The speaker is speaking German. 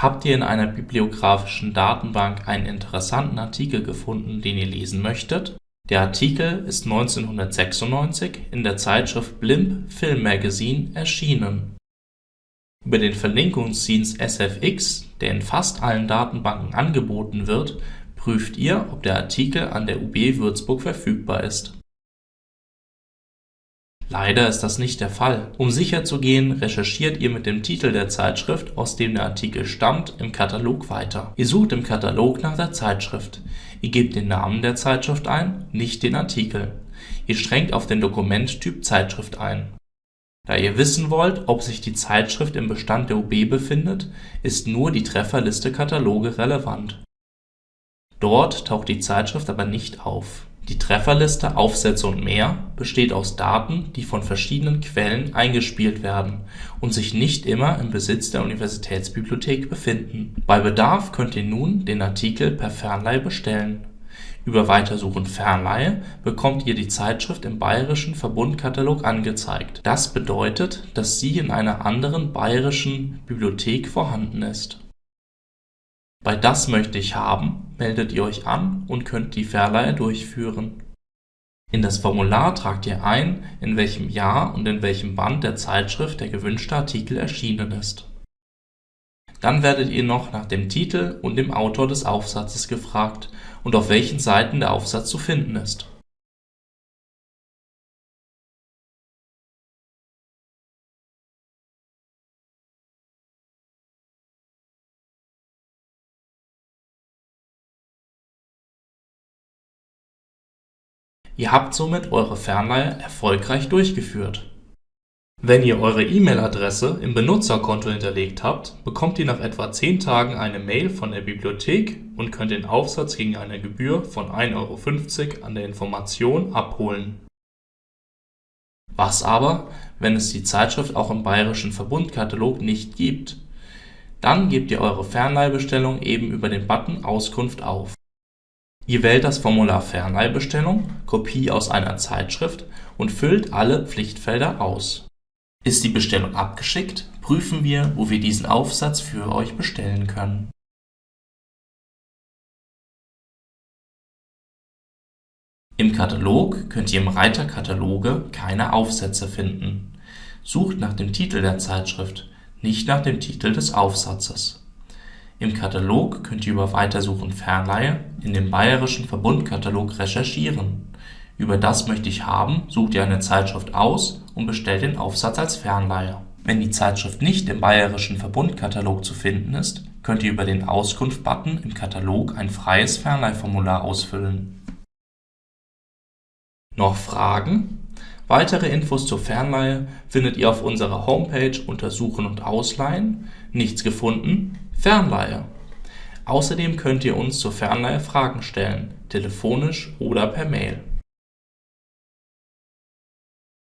Habt ihr in einer bibliografischen Datenbank einen interessanten Artikel gefunden, den ihr lesen möchtet? Der Artikel ist 1996 in der Zeitschrift Blimp Film Magazine erschienen. Über den Verlinkungsdienst sfx, der in fast allen Datenbanken angeboten wird, prüft ihr, ob der Artikel an der UB Würzburg verfügbar ist Leider ist das nicht der Fall. Um sicherzugehen, recherchiert ihr mit dem Titel der Zeitschrift, aus dem der Artikel stammt, im Katalog weiter. Ihr sucht im Katalog nach der Zeitschrift. Ihr gebt den Namen der Zeitschrift ein, nicht den Artikel. Ihr strengt auf den Dokumenttyp Zeitschrift ein. Da ihr wissen wollt, ob sich die Zeitschrift im Bestand der UB befindet, ist nur die Trefferliste Kataloge relevant. Dort taucht die Zeitschrift aber nicht auf die Trefferliste Aufsätze und mehr besteht aus Daten, die von verschiedenen Quellen eingespielt werden und sich nicht immer im Besitz der Universitätsbibliothek befinden. Bei Bedarf könnt ihr nun den Artikel per Fernleihe bestellen. Über Weitersuchen Fernleihe bekommt ihr die Zeitschrift im Bayerischen Verbundkatalog angezeigt. Das bedeutet, dass sie in einer anderen bayerischen Bibliothek vorhanden ist bei Das möchte ich haben meldet ihr euch an und könnt die Verleihe durchführen. In das Formular tragt ihr ein, in welchem Jahr und in welchem Band der Zeitschrift der gewünschte Artikel erschienen ist. Dann werdet ihr noch nach dem Titel und dem Autor des Aufsatzes gefragt und auf welchen Seiten der Aufsatz zu finden ist Ihr habt somit eure Fernleihe erfolgreich durchgeführt. Wenn ihr eure E-Mail-Adresse im Benutzerkonto hinterlegt habt, bekommt ihr nach etwa 10 Tagen eine Mail von der Bibliothek und könnt den Aufsatz gegen eine Gebühr von 1,50 Euro an der Information abholen. Was aber, wenn es die Zeitschrift auch im Bayerischen Verbundkatalog nicht gibt? Dann gebt ihr eure Fernleihbestellung eben über den Button Auskunft auf Ihr wählt das Formular Fernleihbestellung (Kopie aus einer Zeitschrift) und füllt alle Pflichtfelder aus. Ist die Bestellung abgeschickt, prüfen wir, wo wir diesen Aufsatz für euch bestellen können. Im Katalog könnt ihr im Reiter Kataloge keine Aufsätze finden. Sucht nach dem Titel der Zeitschrift, nicht nach dem Titel des Aufsatzes im Katalog könnt ihr über Weitersuchen Fernleihe in dem Bayerischen Verbundkatalog recherchieren. Über Das möchte ich haben sucht ihr eine Zeitschrift aus und bestellt den Aufsatz als Fernleihe. Wenn die Zeitschrift nicht im Bayerischen Verbundkatalog zu finden ist, könnt ihr über den Auskunft-Button im Katalog ein freies Fernleihformular ausfüllen. Noch Fragen? Weitere Infos zur Fernleihe findet ihr auf unserer Homepage unter Suchen und Ausleihen. Nichts gefunden? Fernleihe. Außerdem könnt ihr uns zur Fernleihe Fragen stellen, telefonisch oder per Mail